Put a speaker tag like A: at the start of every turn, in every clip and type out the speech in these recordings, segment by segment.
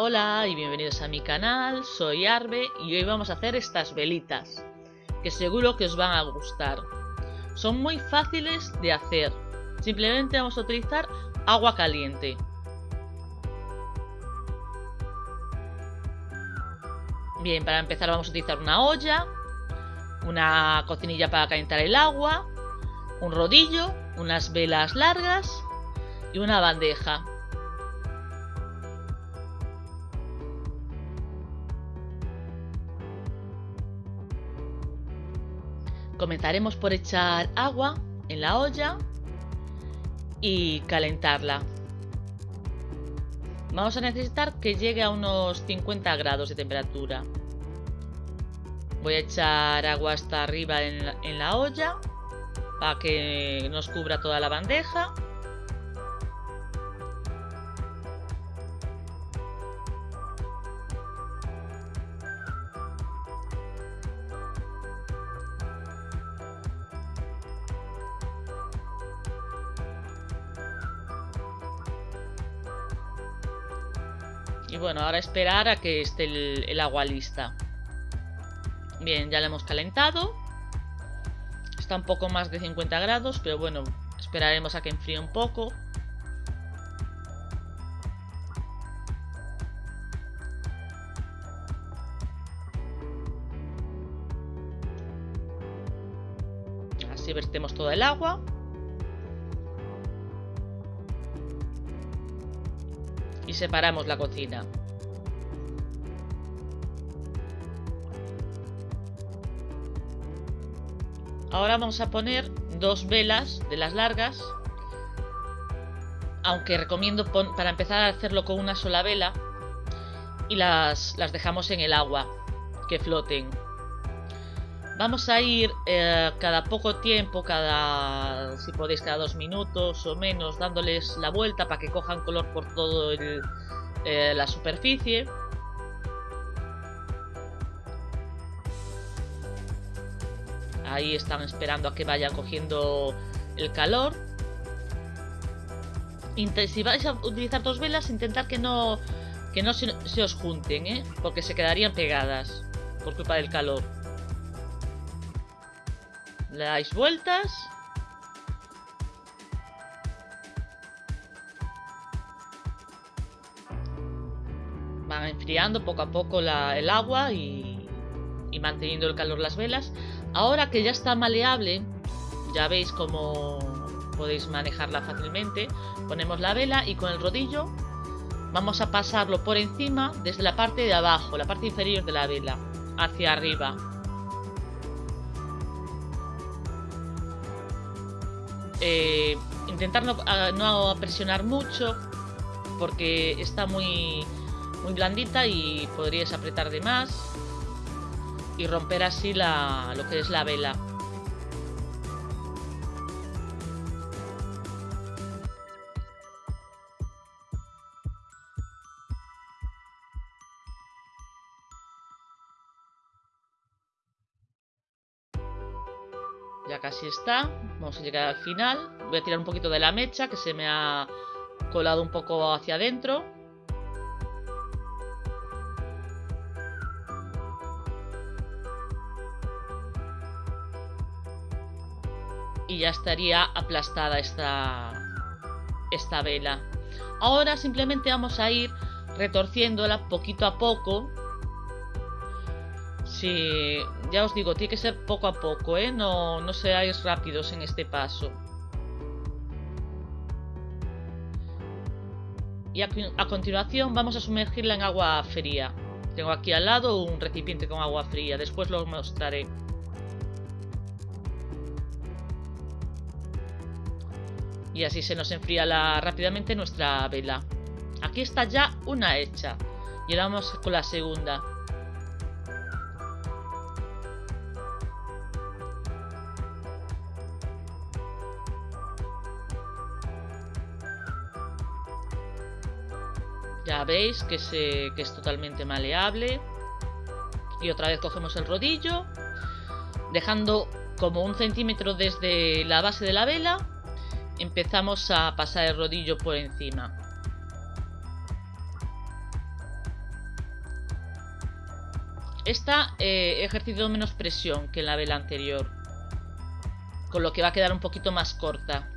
A: Hola y bienvenidos a mi canal, soy Arbe y hoy vamos a hacer estas velitas, que seguro que os van a gustar. Son muy fáciles de hacer, simplemente vamos a utilizar agua caliente. Bien, para empezar vamos a utilizar una olla, una cocinilla para calentar el agua, un rodillo, unas velas largas y una bandeja. Comenzaremos por echar agua en la olla y calentarla. Vamos a necesitar que llegue a unos 50 grados de temperatura. Voy a echar agua hasta arriba en la, olla para que nos cubra toda la bandeja. Y bueno, ahora esperar a que esté el, agua lista. Bien, ya la hemos calentado. Está un poco más de 50 grados, pero bueno, esperaremos a que enfríe un poco. Así vertemos todo el agua. Y separamos la cocina. Ahora vamos a poner dos velas de las largas. Aunque recomiendo para empezar a hacerlo con una sola vela. Y las, las dejamos en el agua. Que floten. Vamos a ir eh, cada poco tiempo, cada, si podéis, cada dos minutos o menos, dándoles la vuelta para que cojan color por todo eh, la superficie. Ahí están esperando a que vaya cogiendo el calor. Si vais a utilizar dos velas, intentar que no, que no se, se os junten, ¿eh? porque se quedarían pegadas por culpa del calor. Le dais vueltas. Van enfriando poco a poco el agua y, y manteniendo el calor las velas. Ahora que ya está maleable, ya veis cómo podéis manejarla fácilmente. Ponemos la vela y con el rodillo vamos a pasarlo por encima desde la parte de abajo, la parte inferior de la vela, hacia arriba. Eh, intentar no, presionar mucho porque está muy, muy blandita y podríais apretar de más y romper así la, lo que es la vela. Ya casi está. Vamos a llegar al final. Voy a tirar un poquito de la mecha que se me ha colado un poco hacia adentro. y ya estaría aplastada esta, esta vela. Ahora simplemente vamos a ir retorciéndola poquito a poco. Si, ya os digo, tiene que ser poco a poco, ¿eh? No, no seáis rápidos en este paso. Y a, a continuación vamos a sumergirla en agua fría. Tengo aquí al lado un recipiente con agua fría, después lo mostraré. y así se nos enfría la, rápidamente nuestra vela. Aquí está ya una hecha y ahora vamos con la segunda. Ya veis que, que es totalmente maleable. Y otra vez cogemos el rodillo, dejando como un centímetro desde la base de la vela empezamos a pasar el rodillo por encima. Esta eh, he ejercido menos presión que en la vela anterior. Con lo que va a quedar un poquito más corta.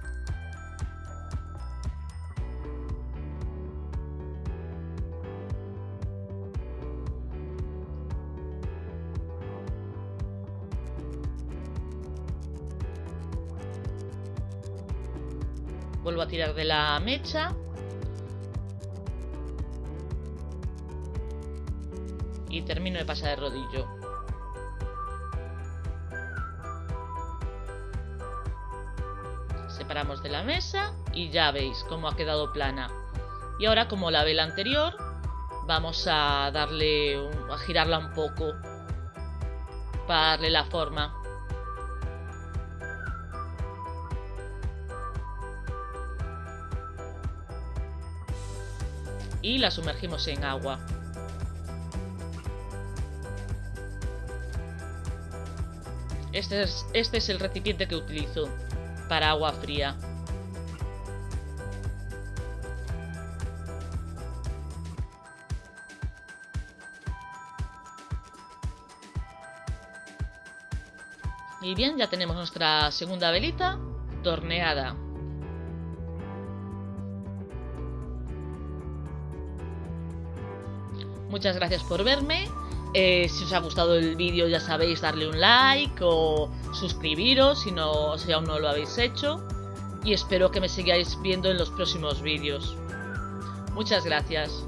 A: Vuelvo a tirar de la mecha. Y termino de pasar el rodillo. Separamos de la mesa y ya veis cómo ha quedado plana. Y ahora como la vela anterior, vamos a darle, a girarla un poco para darle la forma. Y la sumergimos en agua. Este es, este es el recipiente que utilizo para agua fría. Y bien, ya tenemos nuestra segunda velita torneada. Muchas gracias por verme. Eh, si os ha gustado el vídeo ya sabéis darle un like o suscribiros si, no, si aún no lo habéis hecho. Y espero que me sigáis viendo en los próximos vídeos. Muchas gracias.